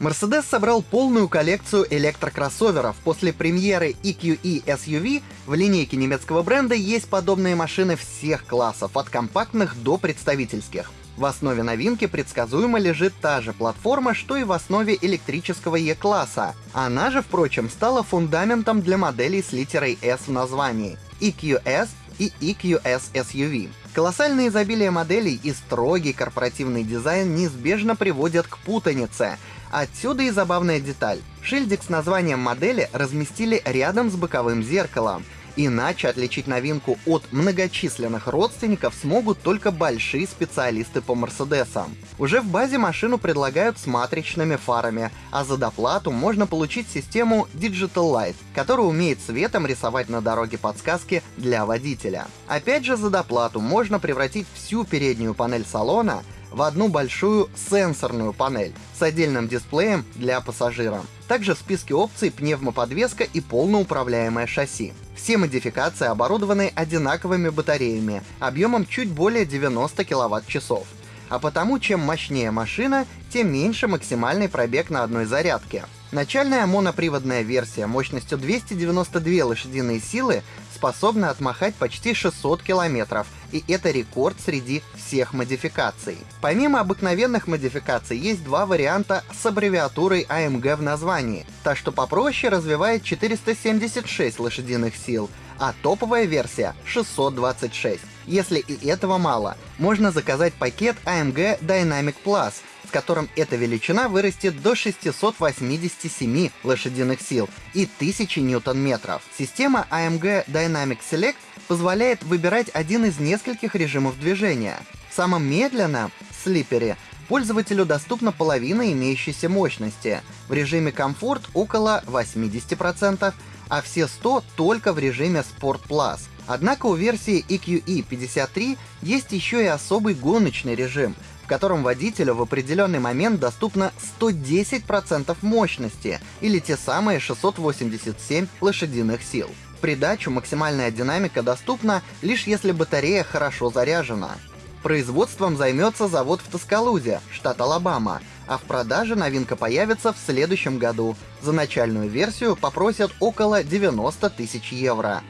Mercedes собрал полную коллекцию электрокроссоверов. После премьеры EQE SUV в линейке немецкого бренда есть подобные машины всех классов, от компактных до представительских. В основе новинки предсказуемо лежит та же платформа, что и в основе электрического E-класса. Она же, впрочем, стала фундаментом для моделей с литерой S в названии — EQS и EQS SUV. Колоссальное изобилие моделей и строгий корпоративный дизайн неизбежно приводят к путанице. Отсюда и забавная деталь. Шильдик с названием модели разместили рядом с боковым зеркалом. Иначе отличить новинку от многочисленных родственников смогут только большие специалисты по Мерседесам. Уже в базе машину предлагают с матричными фарами, а за доплату можно получить систему Digital Light, которая умеет светом рисовать на дороге подсказки для водителя. Опять же за доплату можно превратить всю переднюю панель салона в одну большую сенсорную панель с отдельным дисплеем для пассажира. Также в списке опций пневмоподвеска и полноуправляемое шасси. Все модификации оборудованы одинаковыми батареями, объемом чуть более 90 кВт-часов. А потому, чем мощнее машина, тем меньше максимальный пробег на одной зарядке. Начальная моноприводная версия мощностью 292 лошадиные силы способна отмахать почти 600 километров, и это рекорд среди всех модификаций. Помимо обыкновенных модификаций, есть два варианта с аббревиатурой AMG в названии. Та, что попроще, развивает 476 лошадиных сил, а топовая версия — 626. Если и этого мало, можно заказать пакет AMG Dynamic Plus, в котором эта величина вырастет до 687 лошадиных сил и 1000 ньютон-метров. Система AMG Dynamic Select позволяет выбирать один из нескольких режимов движения. В самом медленном, слипере, пользователю доступна половина имеющейся мощности, в режиме комфорт около 80%, а все 100 только в режиме Sport Plus. Однако у версии EQE 53 есть еще и особый гоночный режим, в котором водителю в определенный момент доступно 110% мощности, или те самые 687 лошадиных сил. В придачу максимальная динамика доступна лишь если батарея хорошо заряжена. Производством займется завод в Тоскалузе, штат Алабама, а в продаже новинка появится в следующем году. За начальную версию попросят около 90 тысяч евро.